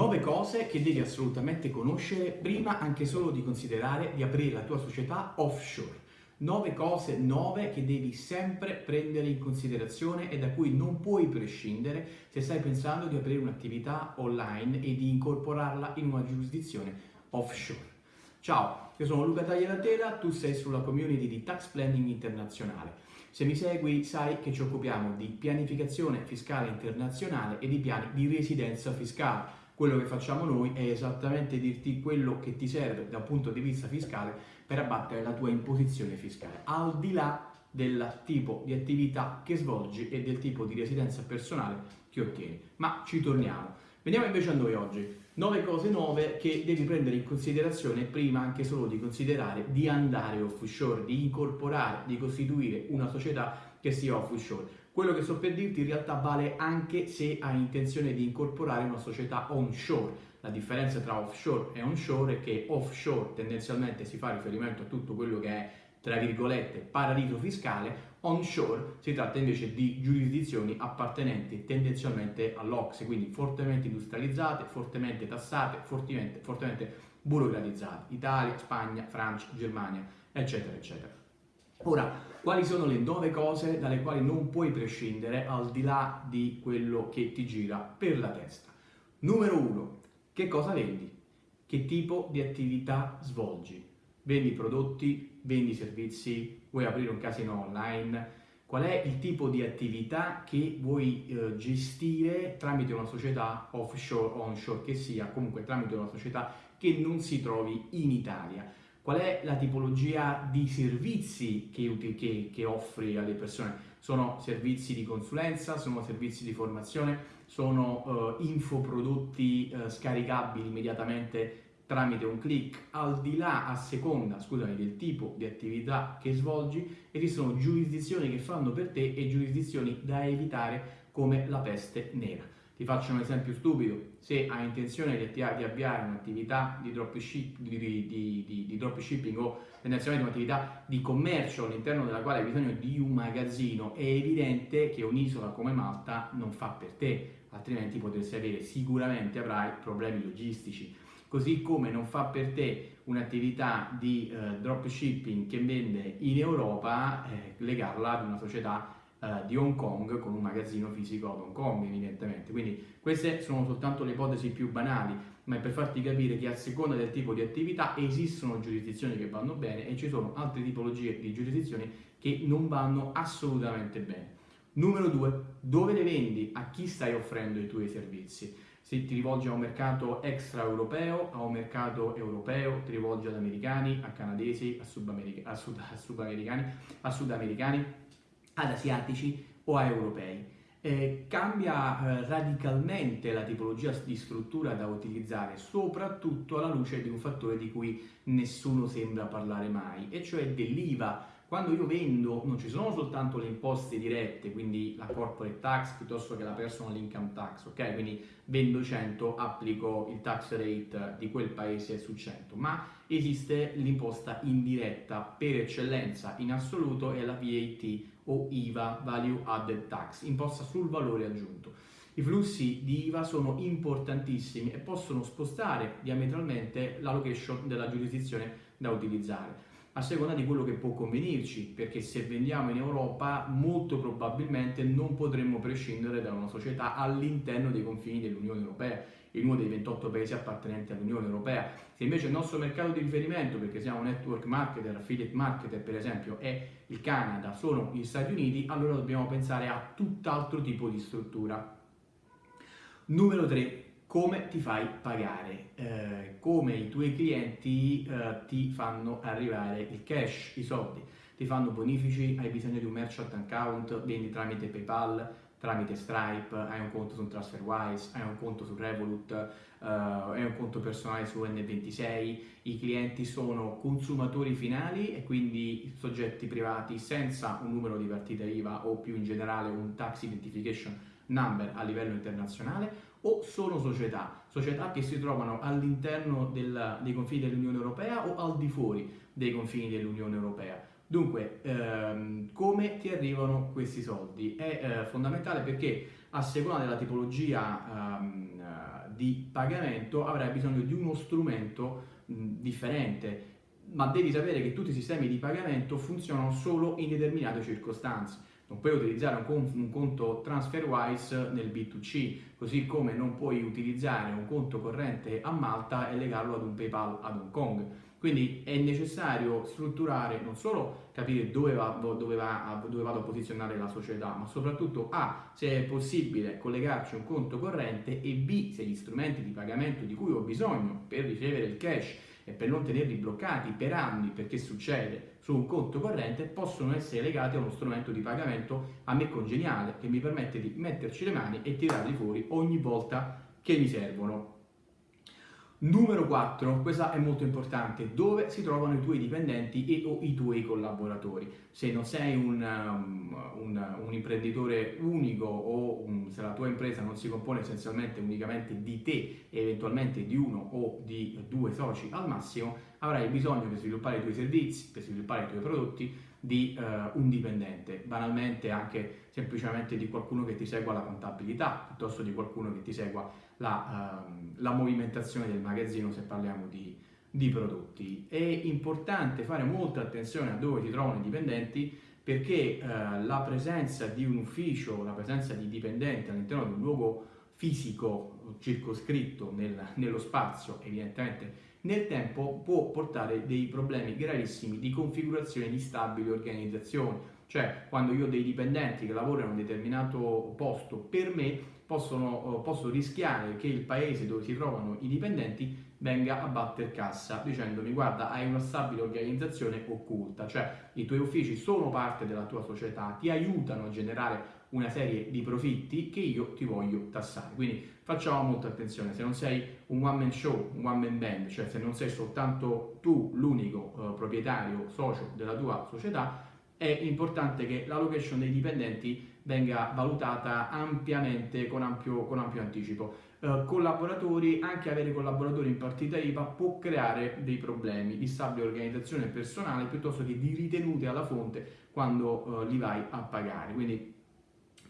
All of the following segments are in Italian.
9 cose che devi assolutamente conoscere prima anche solo di considerare di aprire la tua società offshore. 9 cose, 9 che devi sempre prendere in considerazione e da cui non puoi prescindere se stai pensando di aprire un'attività online e di incorporarla in una giurisdizione offshore. Ciao, io sono Luca Tagliatela, tu sei sulla community di Tax Planning Internazionale. Se mi segui sai che ci occupiamo di pianificazione fiscale internazionale e di piani di residenza fiscale quello che facciamo noi è esattamente dirti quello che ti serve da un punto di vista fiscale per abbattere la tua imposizione fiscale, al di là del tipo di attività che svolgi e del tipo di residenza personale che ottieni. Ma ci torniamo. Veniamo invece a noi oggi. 9 cose nuove che devi prendere in considerazione prima anche solo di considerare di andare offshore, di incorporare, di costituire una società che sia offshore. Quello che sto per dirti in realtà vale anche se hai intenzione di incorporare una società onshore. La differenza tra offshore e onshore è che offshore tendenzialmente si fa riferimento a tutto quello che è tra virgolette paradiso fiscale, onshore si tratta invece di giurisdizioni appartenenti tendenzialmente all'Ocse, quindi fortemente industrializzate, fortemente tassate, fortemente, fortemente burocratizzate, Italia, Spagna, Francia, Germania, eccetera, eccetera. Ora, quali sono le nove cose dalle quali non puoi prescindere al di là di quello che ti gira per la testa? Numero uno, che cosa vendi? Che tipo di attività svolgi? Vendi prodotti, vendi servizi, vuoi aprire un casino online? Qual è il tipo di attività che vuoi eh, gestire tramite una società offshore o onshore che sia, comunque tramite una società che non si trovi in Italia? Qual è la tipologia di servizi che, che, che offri alle persone? Sono servizi di consulenza, sono servizi di formazione, sono uh, infoprodotti uh, scaricabili immediatamente tramite un clic, al di là, a seconda, scusami, del tipo di attività che svolgi, esistono giurisdizioni che fanno per te e giurisdizioni da evitare come la peste nera. Ti faccio un esempio stupido, se hai intenzione di, avviare un'attività di, dropship, di, di, di dropshipping o tendenzialmente un'attività di commercio all'interno della quale hai bisogno di un magazzino, è evidente che un'isola come Malta non fa per te, altrimenti potresti avere, sicuramente avrai problemi logistici. Così come non fa per te un'attività di eh, dropshipping che vende in Europa, eh, legarla ad una società uh, di Hong Kong con un magazzino fisico ad Hong Kong evidentemente. Quindi queste sono soltanto le ipotesi più banali, ma è per farti capire che a seconda del tipo di attività esistono giurisdizioni che vanno bene e ci sono altre tipologie di giurisdizioni che non vanno assolutamente bene. Numero due, dove le vendi? A chi stai offrendo i tuoi servizi? Se ti rivolgi a un mercato extraeuropeo, a un mercato europeo, ti rivolgi ad americani, a canadesi, a, subamerica- a, sud- a sudamericani, a sudamericani ad asiatici o a europei. Eh, cambia eh, radicalmente la tipologia di struttura da utilizzare, soprattutto alla luce di un fattore di cui nessuno sembra parlare mai, e cioè dell'IVA. Quando io vendo non ci sono soltanto le imposte dirette, quindi la corporate tax piuttosto che la personal income tax, ok? Quindi vendo 100, applico il tax rate di quel paese su 100, ma esiste l'imposta indiretta per eccellenza in assoluto è la VAT o IVA, Value Added Tax, imposta sul valore aggiunto. I flussi di IVA sono importantissimi e possono spostare diametralmente la location della giurisdizione da utilizzare a seconda di quello che può convenirci, perché se vendiamo in Europa molto probabilmente non potremmo prescindere da una società all'interno dei confini dell'Unione Europea, in uno dei 28 paesi appartenenti all'Unione Europea. Se invece il nostro mercato di riferimento, perché siamo network marketer, affiliate marketer per esempio, è il Canada, sono gli Stati Uniti, allora dobbiamo pensare a tutt'altro tipo di struttura. Numero 3 come ti fai pagare, eh, come i tuoi clienti eh, ti fanno arrivare il cash, i soldi, ti fanno bonifici, hai bisogno di un merchant account, vendi tramite PayPal, tramite Stripe, hai un conto su TransferWise, hai un conto su Revolut, uh, hai un conto personale su N26, i clienti sono consumatori finali e quindi soggetti privati senza un numero di partita IVA o più in generale un tax identification number a livello internazionale o sono società, società che si trovano all'interno dei confini dell'Unione Europea o al di fuori dei confini dell'Unione Europea. Dunque, ehm, come ti arrivano questi soldi? È eh, fondamentale perché a seconda della tipologia ehm, eh, di pagamento avrai bisogno di uno strumento mh, differente, ma devi sapere che tutti i sistemi di pagamento funzionano solo in determinate circostanze. Non puoi utilizzare un conto, un conto TransferWise nel B2C, così come non puoi utilizzare un conto corrente a Malta e legarlo ad un PayPal ad Hong Kong quindi è necessario strutturare, non solo capire dove, va, dove, va, dove vado a posizionare la società, ma soprattutto A, se è possibile collegarci un conto corrente e B, se gli strumenti di pagamento di cui ho bisogno per ricevere il cash e per non tenerli bloccati per anni perché succede su un conto corrente possono essere legati a uno strumento di pagamento a me congeniale che mi permette di metterci le mani e tirarli fuori ogni volta che mi servono. Numero 4, questa è molto importante, dove si trovano i tuoi dipendenti e o i tuoi collaboratori. Se non sei un, um, un, un imprenditore unico o un, se la tua impresa non si compone essenzialmente unicamente di te e eventualmente di uno o di due soci al massimo, avrai bisogno per sviluppare i tuoi servizi, per sviluppare i tuoi prodotti, di uh, un dipendente, banalmente anche semplicemente di qualcuno che ti segua la contabilità, piuttosto di qualcuno che ti segua la, uh, la movimentazione del magazzino se parliamo di, di prodotti. È importante fare molta attenzione a dove si trovano i dipendenti perché uh, la presenza di un ufficio, la presenza di dipendenti all'interno di un luogo fisico circoscritto nel, nello spazio, evidentemente nel tempo può portare dei problemi gravissimi di configurazione di stabile organizzazione. Cioè, quando io ho dei dipendenti che lavorano in un determinato posto per me, possono, posso rischiare che il paese dove si trovano i dipendenti venga a batter cassa dicendomi guarda hai una stabile organizzazione occulta, cioè i tuoi uffici sono parte della tua società, ti aiutano a generare una serie di profitti che io ti voglio tassare. Quindi facciamo molta attenzione, se non sei un one man show, un one man band, cioè se non sei soltanto tu l'unico uh, proprietario, socio della tua società, è importante che la location dei dipendenti venga valutata ampiamente, con ampio, con ampio anticipo. Uh, collaboratori, anche avere collaboratori in partita IVA può creare dei problemi di stabile organizzazione personale piuttosto che di ritenute alla fonte quando uh, li vai a pagare. Quindi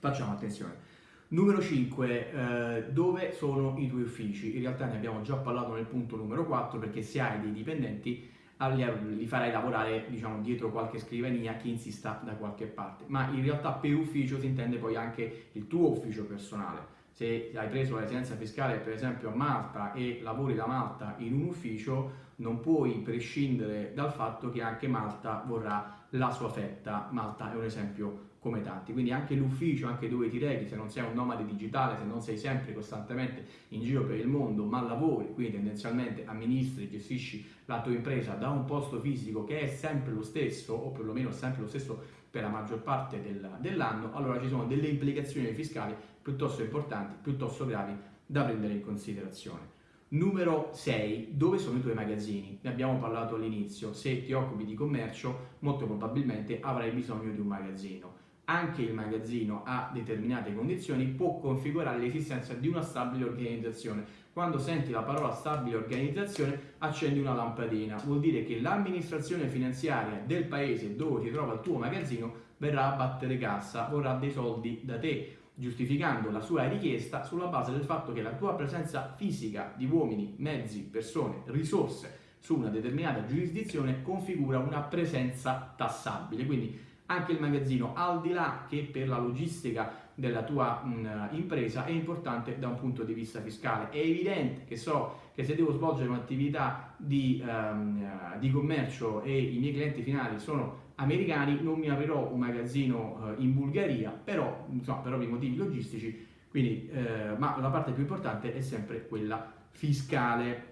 Facciamo attenzione. Numero 5, eh, dove sono i tuoi uffici? In realtà ne abbiamo già parlato nel punto numero 4 perché se hai dei dipendenti li farai lavorare diciamo, dietro qualche scrivania chi insista da qualche parte, ma in realtà per ufficio si intende poi anche il tuo ufficio personale. Se hai preso la residenza fiscale per esempio a Malta e lavori da Malta in un ufficio, non puoi prescindere dal fatto che anche Malta vorrà la sua fetta. Malta è un esempio come tanti, quindi anche l'ufficio, anche dove ti rechi, se non sei un nomade digitale, se non sei sempre costantemente in giro per il mondo, ma lavori, quindi tendenzialmente amministri, gestisci la tua impresa da un posto fisico che è sempre lo stesso, o perlomeno sempre lo stesso per la maggior parte del, dell'anno, allora ci sono delle implicazioni fiscali piuttosto importanti, piuttosto gravi da prendere in considerazione. Numero 6. Dove sono i tuoi magazzini? Ne abbiamo parlato all'inizio. Se ti occupi di commercio, molto probabilmente avrai bisogno di un magazzino anche il magazzino a determinate condizioni può configurare l'esistenza di una stabile organizzazione. Quando senti la parola stabile organizzazione accendi una lampadina, vuol dire che l'amministrazione finanziaria del paese dove si trova il tuo magazzino verrà a battere cassa, vorrà dei soldi da te, giustificando la sua richiesta sulla base del fatto che la tua presenza fisica di uomini, mezzi, persone, risorse su una determinata giurisdizione configura una presenza tassabile. Quindi anche il magazzino, al di là che per la logistica della tua mh, impresa è importante da un punto di vista fiscale. È evidente che so che se devo svolgere un'attività di, um, di commercio e i miei clienti finali sono americani, non mi aprirò un magazzino uh, in Bulgaria, però insomma, per ovvi motivi logistici, quindi, uh, ma la parte più importante è sempre quella fiscale.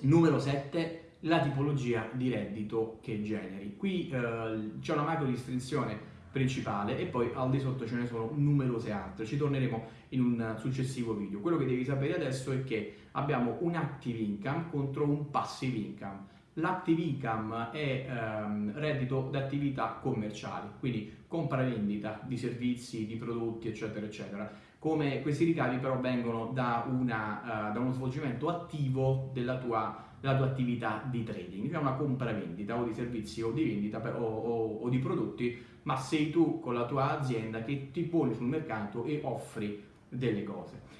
Numero 7 la tipologia di reddito che generi. Qui eh, c'è una macro distinzione principale e poi al di sotto ce ne sono numerose altre, ci torneremo in un successivo video. Quello che devi sapere adesso è che abbiamo un active income contro un passive income. L'active income è ehm, reddito d'attività commerciali, quindi compravendita di servizi, di prodotti, eccetera, eccetera. Come questi ricavi però vengono da, una, uh, da uno svolgimento attivo della tua, della tua, attività di trading, cioè una compravendita o di servizi o di vendita o, o, o di prodotti, ma sei tu con la tua azienda che ti poni sul mercato e offri delle cose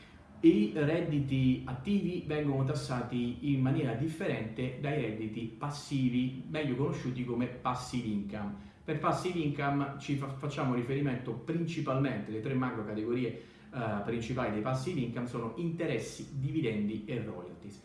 i redditi attivi vengono tassati in maniera differente dai redditi passivi, meglio conosciuti come passive income. Per passive income ci fa- facciamo riferimento principalmente, le tre macro categorie uh, principali dei passive income sono interessi, dividendi e royalties.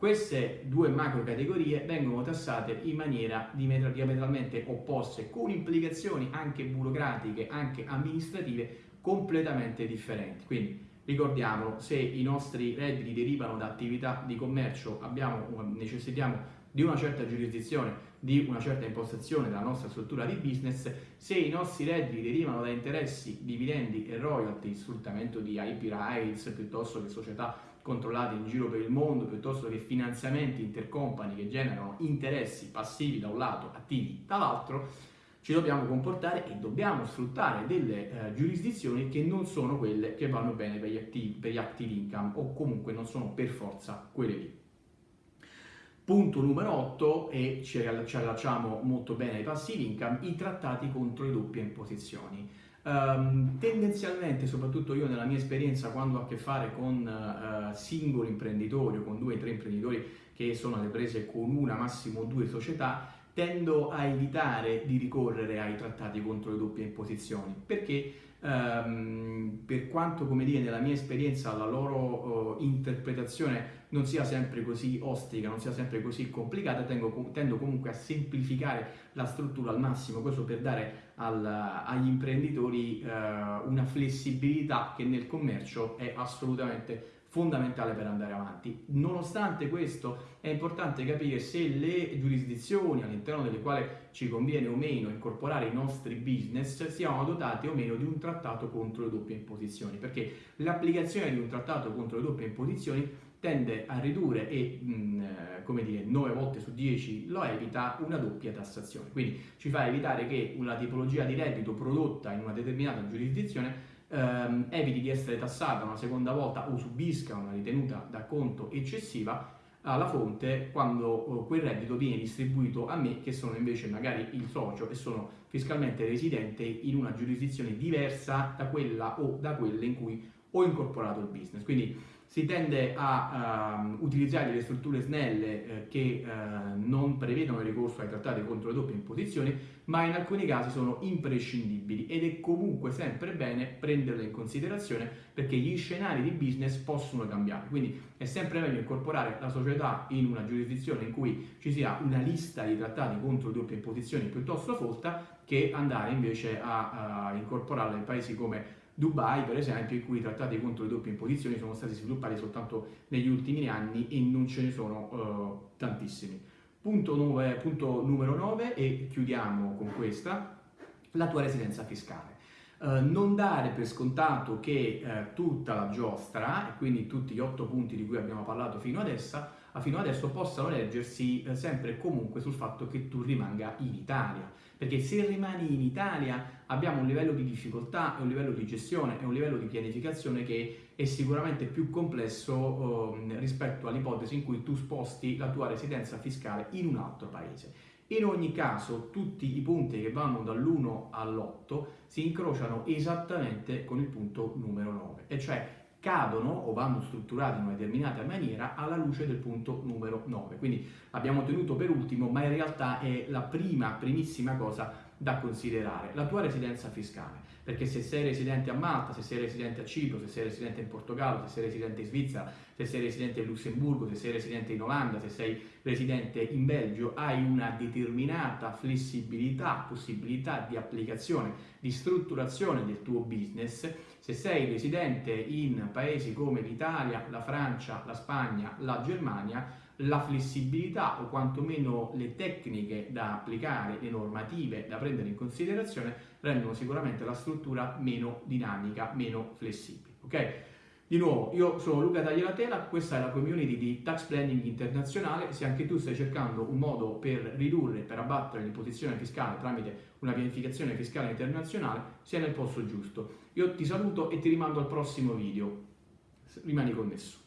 Queste due macro categorie vengono tassate in maniera diametralmente opposte, con implicazioni anche burocratiche, anche amministrative completamente differenti. Quindi Ricordiamolo, se i nostri redditi derivano da attività di commercio, abbiamo, necessitiamo di una certa giurisdizione, di una certa impostazione della nostra struttura di business, se i nostri redditi derivano da interessi, dividendi e royalty, sfruttamento di IP rights piuttosto che società controllate in giro per il mondo, piuttosto che finanziamenti intercompany che generano interessi passivi da un lato, attivi dall'altro, ci dobbiamo comportare e dobbiamo sfruttare delle eh, giurisdizioni che non sono quelle che vanno bene per gli, active, per gli active income o comunque non sono per forza quelle lì. Punto numero 8, e ci, ci allacciamo molto bene ai passive income, i trattati contro le doppie imposizioni. Um, tendenzialmente, soprattutto io nella mia esperienza, quando ho a che fare con uh, singoli imprenditori o con due o tre imprenditori che sono alle prese con una, massimo due società, tendo a evitare di ricorrere ai trattati contro le doppie imposizioni. Perché ehm, per quanto come dire nella mia esperienza la loro uh, interpretazione non sia sempre così ostica, non sia sempre così complicata, tengo, tendo comunque a semplificare la struttura al massimo, questo per dare al, agli imprenditori uh, una flessibilità che nel commercio è assolutamente fondamentale per andare avanti. Nonostante questo è importante capire se le giurisdizioni all'interno delle quali ci conviene o meno incorporare i nostri business siano dotate o meno di un trattato contro le doppie imposizioni, perché l'applicazione di un trattato contro le doppie imposizioni tende a ridurre e, mh, eh, come dire, 9 volte su 10 lo evita una doppia tassazione. Quindi ci fa evitare che una tipologia di reddito prodotta in una determinata giurisdizione ehm, eviti di essere tassata una seconda volta o subisca una ritenuta da conto eccessiva alla fonte quando eh, quel reddito viene distribuito a me che sono invece magari il socio e sono fiscalmente residente in una giurisdizione diversa da quella o da quelle in cui ho incorporato il business. Quindi si tende a uh, utilizzare delle strutture snelle eh, che uh, non prevedono il ricorso ai trattati contro le doppie imposizioni, ma in alcuni casi sono imprescindibili ed è comunque sempre bene prenderle in considerazione perché gli scenari di business possono cambiare. Quindi è sempre meglio incorporare la società in una giurisdizione in cui ci sia una lista di trattati contro le doppie imposizioni piuttosto folta che andare invece a, a incorporarla in paesi come Dubai, per esempio, in cui i trattati contro le doppie imposizioni sono stati sviluppati soltanto negli ultimi anni e non ce ne sono uh, tantissimi. Punto, nove, punto numero 9 e chiudiamo con questa, la tua residenza fiscale. Uh, non dare per scontato che uh, tutta la giostra, e quindi tutti gli otto punti di cui abbiamo parlato fino adesso, fino adesso possano leggersi uh, sempre e comunque sul fatto che tu rimanga in Italia perché se rimani in Italia abbiamo un livello di difficoltà e un livello di gestione e un livello di pianificazione che è sicuramente più complesso eh, rispetto all'ipotesi in cui tu sposti la tua residenza fiscale in un altro paese. In ogni caso tutti i punti che vanno dall'1 all'8 si incrociano esattamente con il punto numero 9, e cioè cadono o vanno strutturati in una determinata maniera alla luce del punto numero 9. Quindi abbiamo tenuto per ultimo, ma in realtà è la prima, primissima cosa da considerare, la tua residenza fiscale perché se sei residente a Malta, se sei residente a Cipro, se sei residente in Portogallo, se sei residente in Svizzera, se sei residente in Lussemburgo, se sei residente in Olanda, se sei residente in Belgio, hai una determinata flessibilità, possibilità di applicazione, di strutturazione del tuo business. Se sei residente in paesi come l'Italia, la Francia, la Spagna, la Germania, la flessibilità o quantomeno le tecniche da applicare, le normative da prendere in considerazione rendono sicuramente la struttura meno dinamica, meno flessibile. Ok? Di nuovo, io sono Luca Tagliatela, questa è la community di Tax Planning Internazionale, se anche tu stai cercando un modo per ridurre, per abbattere l'imposizione fiscale tramite una pianificazione fiscale internazionale, sei nel posto giusto. Io ti saluto e ti rimando al prossimo video. Rimani connesso.